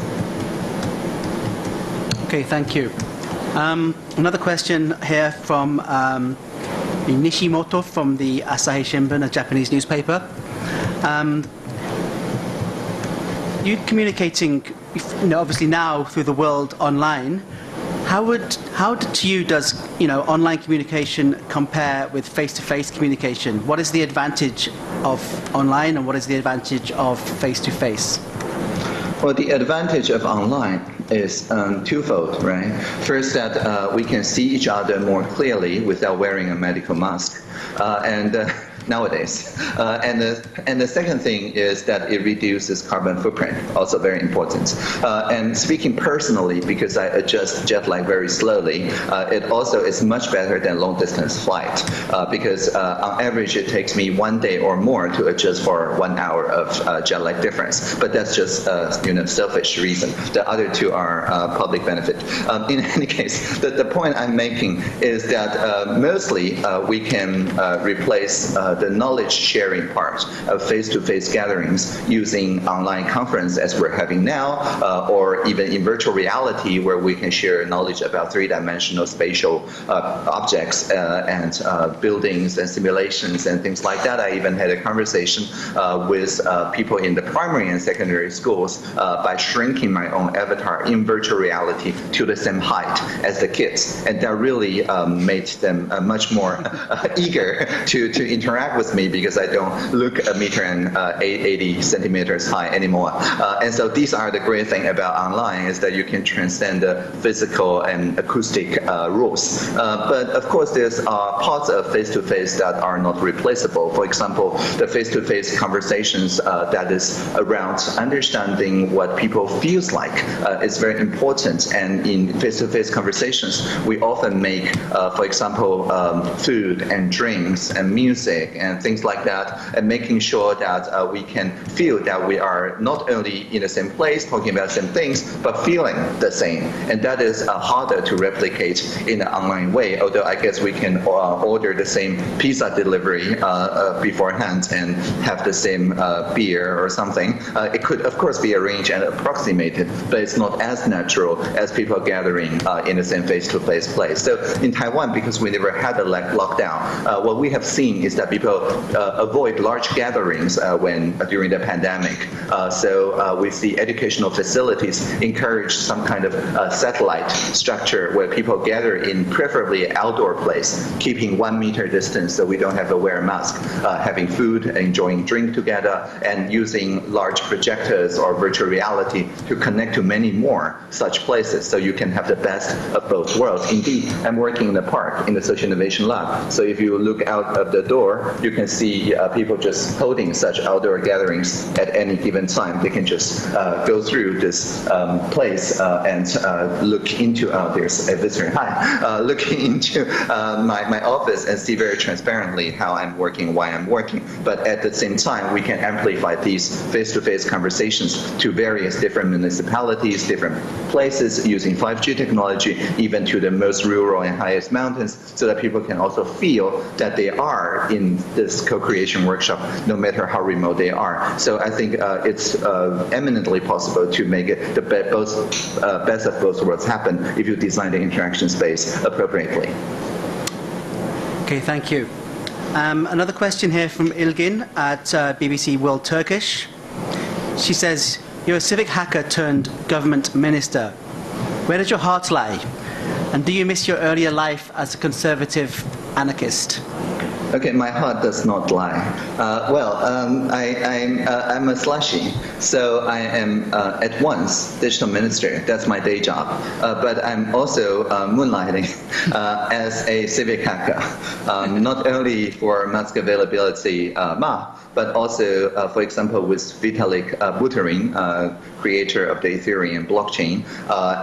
Okay, thank you. Um, another question here from um, Nishimoto from the Asahi Shimbun, a Japanese newspaper. Um, you communicating, you know, obviously now through the world online. How would, how to you does, you know, online communication compare with face-to-face -face communication? What is the advantage of online, and what is the advantage of face-to-face? -face? Well, the advantage of online is um, twofold, right? First, that uh, we can see each other more clearly without wearing a medical mask. Uh, and uh, nowadays. Uh, and, the, and the second thing is that it reduces carbon footprint, also very important. Uh, and speaking personally, because I adjust jet lag very slowly, uh, it also is much better than long distance flight uh, because uh, on average it takes me one day or more to adjust for one hour of uh, jet lag difference. But that's just you know selfish reason. The other two are public benefit. Um, in any case, the, the point I'm making is that mostly we can replace uh, the knowledge sharing part of face-to-face -face gatherings using online conference as we're having now, uh, or even in virtual reality where we can share knowledge about three-dimensional spatial uh, objects uh, and uh, buildings and simulations and things like that. I even had a conversation with people in the primary and secondary schools by shrinking my own avatar in virtual reality to the same height as the kids. And that really um, made them much more eager to, to interact brag with me because I don't look a meter and uh, 80 centimeters high anymore. Uh, and so these are the great thing about online is that you can transcend the physical and acoustic uh, rules. Uh, but of course, there's uh, parts of face-to-face that are not replaceable. For example, the face-to-face conversations uh, that is around understanding what people feels like is very important. And in face-to-face conversations, we often make, for example, um, food and drinks and music and things like that, and making sure that uh, we can feel that we are not only in the same place talking about the same things, but feeling the same. And that is uh, harder to replicate in an online way, although I guess we can uh, order the same pizza delivery uh, uh, beforehand and have the same beer or something. it could, of course, be arranged and approximated, but it's not as natural as people gathering in the same face-to-face -face place. So in Taiwan, because we never had a lockdown, what we have seen is that people uh, avoid large gatherings uh, when uh, during the pandemic. so we see educational facilities encourage some kind of satellite structure where people gather in preferably outdoor place, keeping one meter distance so we don't have to wear a mask, uh, having food, enjoying drink together, and using large projectors or virtual reality to connect to many more such places so you can have the best of both worlds. Indeed, I'm working in the park in the Social Innovation Lab. So if you look out of the door, you can see uh, people just holding such outdoor gatherings at any given time. They can just uh, go through this um, place uh, and uh, look into, uh, there's a visitor, hi, looking into my, my office and see very transparently how I'm working, why I'm working. But at the same time, we can amplify these face-to-face -face conversations to various different municipalities, different places using 5G technology, even to the most rural and highest mountains, so that people can also feel that they are in this co-creation workshop, no matter how remote they are. So I think uh, it's uh, eminently possible to make it the be both, uh, best of both worlds happen if you design the interaction space appropriately. Okay, thank you. Um, another question here from Ilgin at uh, BBC World Turkish. She says, you're a civic hacker turned government minister. Where does your heart lie? And do you miss your earlier life as a conservative anarchist? Okay, my heart does not lie. Uh, well, um, I, am I'm, uh, a slashie, so I am uh, at once digital minister. That's my day job. Uh, but I'm also uh, moonlighting uh, as a civic hacker, um, not only for mask availability Ma, but also, for example, with Vitalik Buterin, creator of the Ethereum blockchain,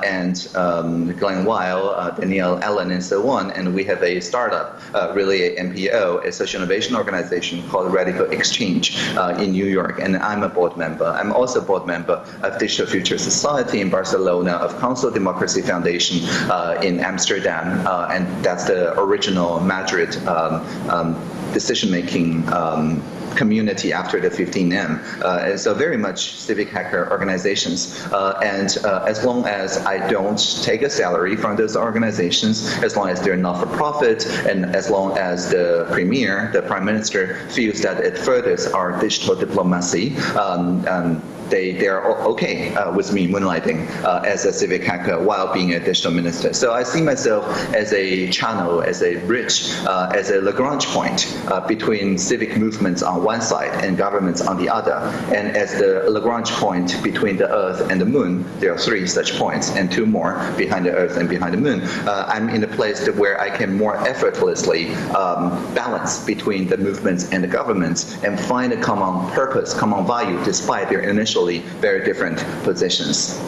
and um, Glen Weyl, Danielle Allen, and so on. And we have a startup, really an NPO, a social innovation organization called Radical Exchange uh, in New York, and I'm a board member. I'm also a board member of Digital Future Society in Barcelona, of Consul Democracy Foundation uh, in Amsterdam, uh, and that's the original Madrid um, um, decision-making um, community after the 15M. Uh, so very much civic hacker organizations. Uh, and uh, as long as I don't take a salary from those organizations, as long as they're not for profit, and as long as the premier, the prime minister, feels that it furthers our digital diplomacy, um, um, they, they are okay uh, with me moonlighting uh, as a civic hacker while being a digital minister. So I see myself as a channel, as a bridge, uh, as a Lagrange point uh, between civic movements on one side and governments on the other. And as the Lagrange point between the Earth and the Moon, there are three such points and two more behind the Earth and behind the Moon. Uh, I'm in a place where I can more effortlessly um, balance between the movements and the governments and find a common purpose, common value, despite their initially very different positions.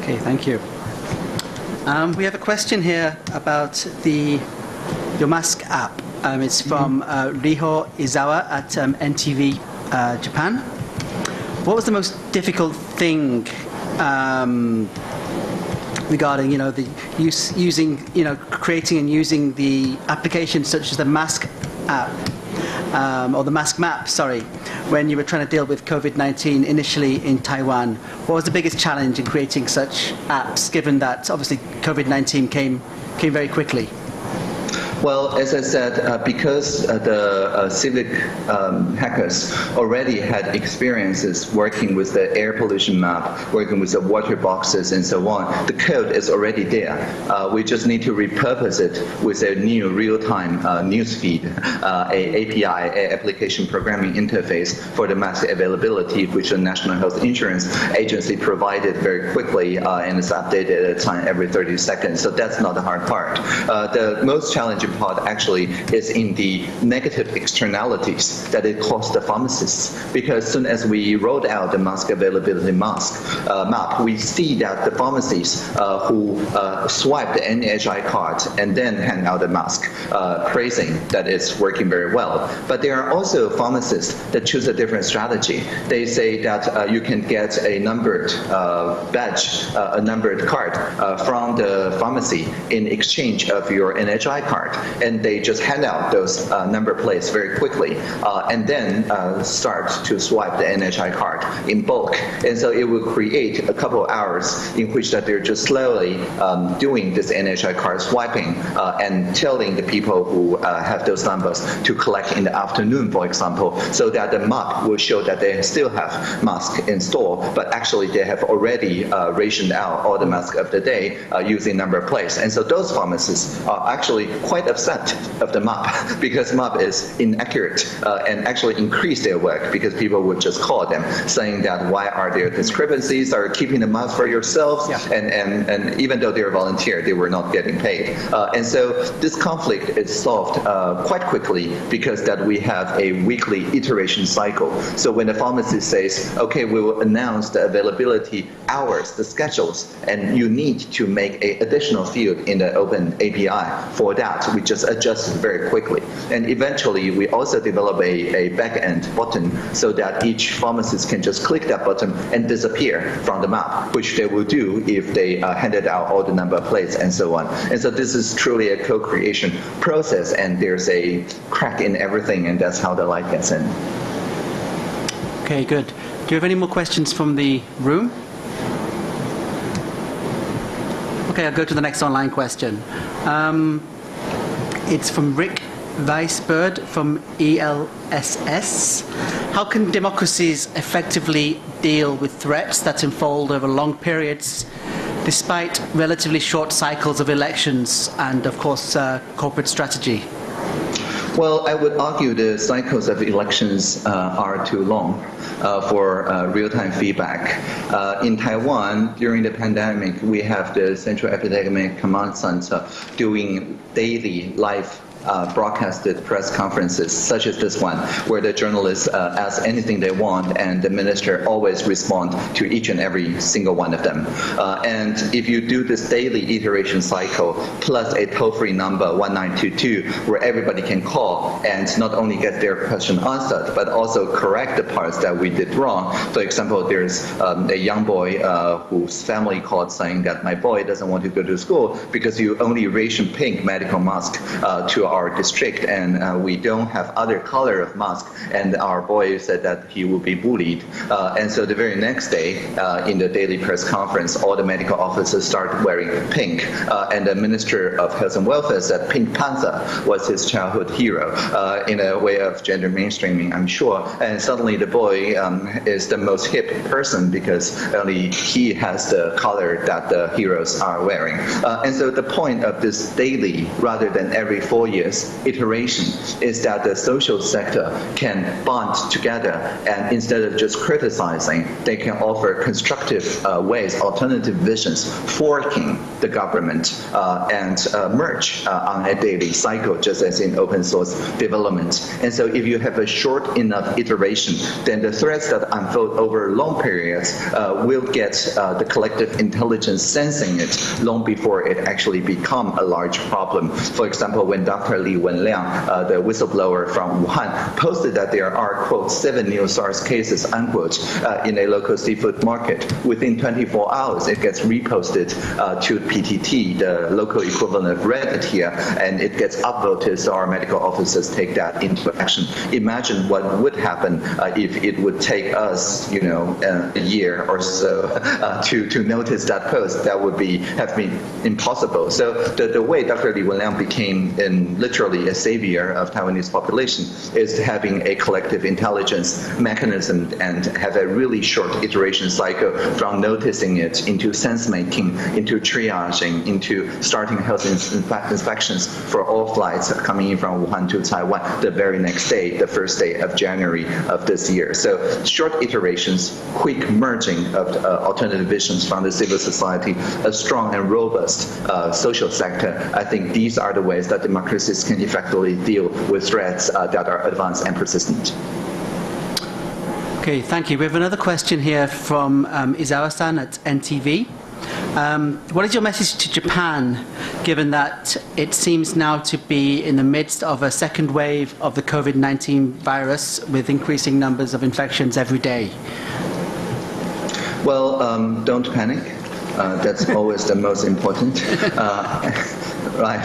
Okay, thank you. Um, we have a question here about the your mask app. Um, it's from uh, Riho Izawa at um, NTV uh, Japan. What was the most difficult thing um, regarding you know the use using you know creating and using the applications such as the mask app um, or the mask map, sorry, when you were trying to deal with COVID-19 initially in Taiwan? What was the biggest challenge in creating such apps, given that obviously COVID-19 came, came very quickly? Well, as I said, uh, because uh, the uh, civic um, hackers already had experiences working with the air pollution map, working with the water boxes and so on, the code is already there. Uh, we just need to repurpose it with a new real-time uh, news feed, uh, a API, a application programming interface for the mass availability, which the National Health Insurance Agency provided very quickly and is updated at a time every 30 seconds. So that's not the hard part. the most challenging part actually is in the negative externalities that it costs the pharmacists. Because as soon as we rolled out the mask availability mask uh, map, we see that the pharmacies uh, who uh, swipe the NHI card and then hand out the mask, uh, praising that it's working very well. But there are also pharmacists that choose a different strategy. They say that uh, you can get a numbered uh, badge, a numbered card from the pharmacy in exchange of your NHI card and they just hand out those uh, number plates very quickly, uh, and then uh, start to swipe the NHI card in bulk. And so it will create a couple of hours in which that they're just slowly um, doing this NHI card swiping uh, and telling the people who uh, have those numbers to collect in the afternoon, for example, so that the map will show that they still have masks in store, but actually they have already uh, rationed out all the masks of the day using number plates. And so those pharmacists are actually quite upset of the map because map is inaccurate uh, and actually increase their work because people would just call them saying that why are there discrepancies? Are keeping the map for yourselves? Yeah. and, and, and even though they're volunteer they were not getting paid. Uh, and so this conflict is solved uh, quite quickly because that we have a weekly iteration cycle. So when the pharmacist says okay we will announce the availability hours the schedules and you need to make a additional field in the open API for that we just adjust very quickly. And eventually, we also develop a, a back-end button so that each pharmacist can just click that button and disappear from the map, which they will do if they uh, handed out all the number plates and so on. And so this is truly a co-creation process, and there's a crack in everything, and that's how the light gets in. Okay, good. Do you have any more questions from the room? Okay, I'll go to the next online question. Um, it's from Rick Weisbird from ELSS. How can democracies effectively deal with threats that unfold over long periods despite relatively short cycles of elections and, of course, uh, corporate strategy? Well, I would argue the cycles of elections uh, are too long uh, for uh, real-time feedback. Uh, in Taiwan, during the pandemic, we have the Central Epidemic Command Center doing daily live uh, broadcasted press conferences such as this one, where the journalists uh, ask anything they want and the minister always respond to each and every single one of them. Uh, and if you do this daily iteration cycle plus a toll-free number 1922 where everybody can call and not only get their question answered but also correct the parts that we did wrong. For example, there's um, a young boy uh, whose family called saying that my boy doesn't want to go to school because you only ration pink medical mask uh, to our district and uh, we don't have other color of mask and our boy said that he will be bullied. Uh, and so the very next day uh, in the daily press conference all the medical officers start wearing pink. Uh, and the minister of health and welfare said Pink Panther was his childhood hero uh, in a way of gender mainstreaming I'm sure. And suddenly the boy um, is the most hip person because only he has the color that the heroes are wearing. And so the point of this daily rather than every four years iteration is that the social sector can bond together and instead of just criticizing, they can offer constructive uh, ways, alternative visions, forking the government uh, and uh, merge uh, on a daily cycle, just as in open source development. And so if you have a short enough iteration, then the threats that unfold over long periods uh, will get uh, the collective intelligence sensing it long before it actually become a large problem. For example, when Dr. Li Wenliang, uh, the whistleblower from Wuhan, posted that there are, quote, seven new SARS cases, unquote, uh, in a local seafood market. Within 24 hours, it gets reposted uh, to PTT, the local equivalent of Reddit here, and it gets upvoted so our medical officers take that into action. Imagine what would happen uh, if it would take us, you know, uh, a year or so uh, to, to notice that post. That would be have been impossible. So the, the way Dr. Li Wenliang became in literally a savior of Taiwanese population, is having a collective intelligence mechanism and have a really short iteration cycle from noticing it into sense making, into triaging, into starting health inspections for all flights coming in from Wuhan to Taiwan the very next day, the first day of January of this year. So short iterations, quick merging of uh, alternative visions from the civil society, a strong and robust uh, social sector. I think these are the ways that can effectively deal with threats uh, that are advanced and persistent. Okay, thank you. We have another question here from um, Izawa-san at NTV. Um, what is your message to Japan, given that it seems now to be in the midst of a second wave of the COVID-19 virus with increasing numbers of infections every day? Well, um, don't panic. Uh, that's always the most important. Uh, right.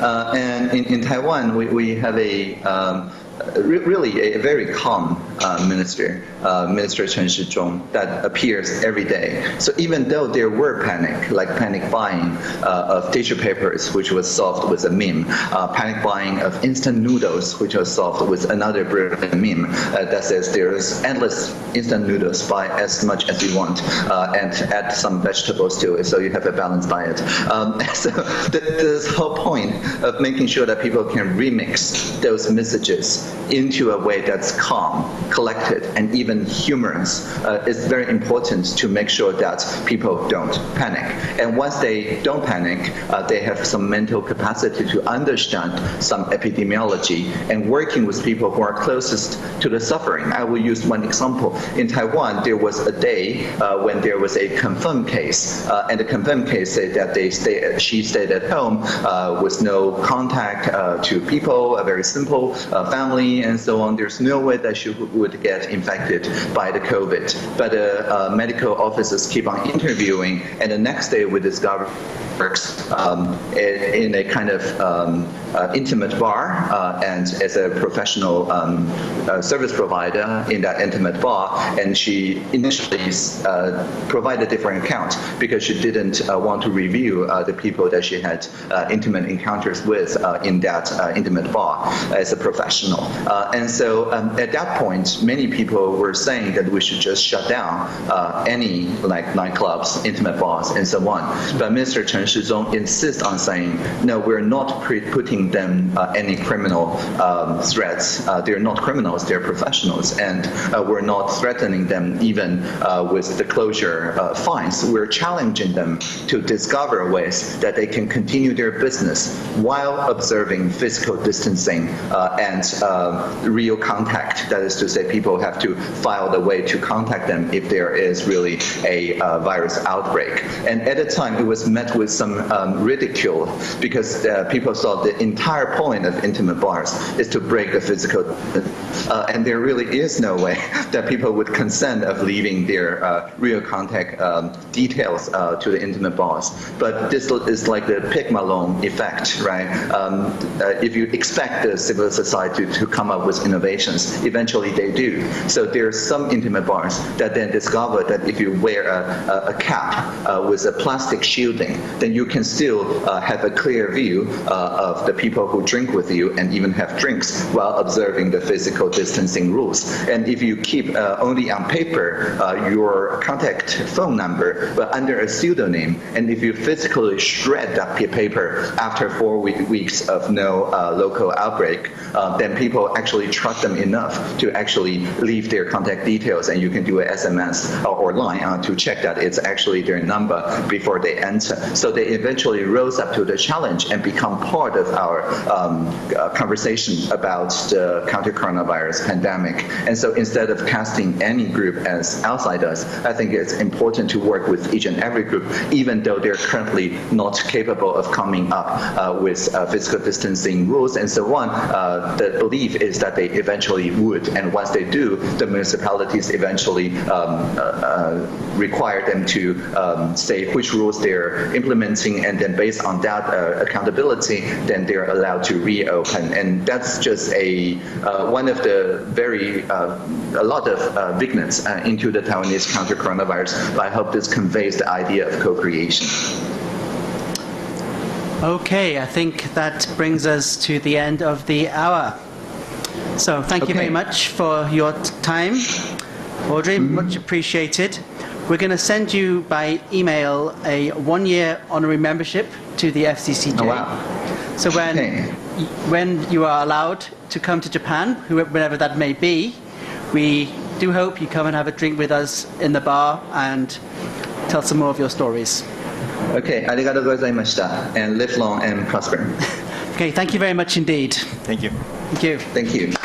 Uh, and in, in Taiwan, we, we have a um, really a very calm uh, minister, uh, Minister Chen Shizhong, that appears every day. So even though there were panic, like panic buying uh, of tissue papers, which was solved with a meme, uh, panic buying of instant noodles, which was solved with another brilliant meme uh, that says there's endless instant noodles, buy as much as you want, uh, and add some vegetables to it, so you have a balanced diet. Um, so this whole point of making sure that people can remix those messages into a way that's calm, collected, and even humorous uh, is very important to make sure that people don't panic. And once they don't panic, uh, they have some mental capacity to understand some epidemiology and working with people who are closest to the suffering. I will use one example. In Taiwan, there was a day uh, when there was a confirmed case, uh, and the confirmed case said that they stay, she stayed at home uh, with no contact uh, to people, a very simple family, and so on. There's no way that she would get infected by the COVID. But uh, uh, medical officers keep on interviewing, and the next day we discover works um, in, in, a kind of um, uh, intimate bar uh, and as a professional um, uh, service provider in that intimate bar. And she initially uh, provided a different account because she didn't uh, want to review the people that she had intimate encounters with in that intimate bar as a professional. And so um, at that point, many people were saying that we should just shut down any like nightclubs, intimate bars, and so on. But Mr. Chen Shizhong insists on saying, no, we're not putting them uh, any criminal um, threats. Uh, they're not criminals, they're professionals, and uh, we're not threatening them even uh, with the closure uh, fines. We're challenging them to discover ways that they can continue their business while observing physical distancing uh, real contact. That is to say, people have to file the way to contact them if there is really a virus outbreak. And at the time, it was met with some um, ridicule because people saw the entire point of intimate bars is to break the physical, uh, and there really is no way that people would consent of leaving their uh, real contact um, details uh, to the intimate bars. But this is like the Pygmalion effect, right? Um, uh, if you expect the civil society to come up with innovations, eventually they do. So there are some intimate bars that then discover that if you wear a, a, a cap uh, with a plastic shielding, then you can still uh, have a clear view of the people who drink with you and even have drinks while observing the physical distancing rules. And if you keep uh, only on paper uh, your contact phone number, but under a pseudonym, and if you physically shred that paper after four week, weeks of no uh, local outbreak, uh, then people actually trust them enough to actually leave their contact details and you can do an SMS or line uh, to check that it's actually their number before they enter. So they eventually rose up to the challenge and become part of our um, uh, conversation about the counter-coronavirus pandemic. And so instead of casting any group as outsiders, I think it's important to work with each and every group, even though they're currently not capable of coming up uh, with uh, physical distancing rules and so on. Uh, the belief is that they eventually would, and once they do, the municipalities eventually um, uh, uh, require them to um, say which rules they're implementing, and then based on that accountability, then they're allowed to reopen. And that's just a uh, one of the very, uh, a lot of uh, uh, into the Taiwanese counter-coronavirus, but I hope this conveys the idea of co-creation. Okay, I think that brings us to the end of the hour. So thank okay. you very much for your time, Audrey, mm -hmm. much appreciated. We're going to send you by email a one-year honorary membership to the FCCJ. Oh, wow. So when, okay. when you are allowed to come to Japan, whenever that may be, we do hope you come and have a drink with us in the bar and tell some more of your stories. Okay, arigatou gozaimashita, and live long and prosper. okay, thank you very much indeed. Thank you. Thank you. Thank you.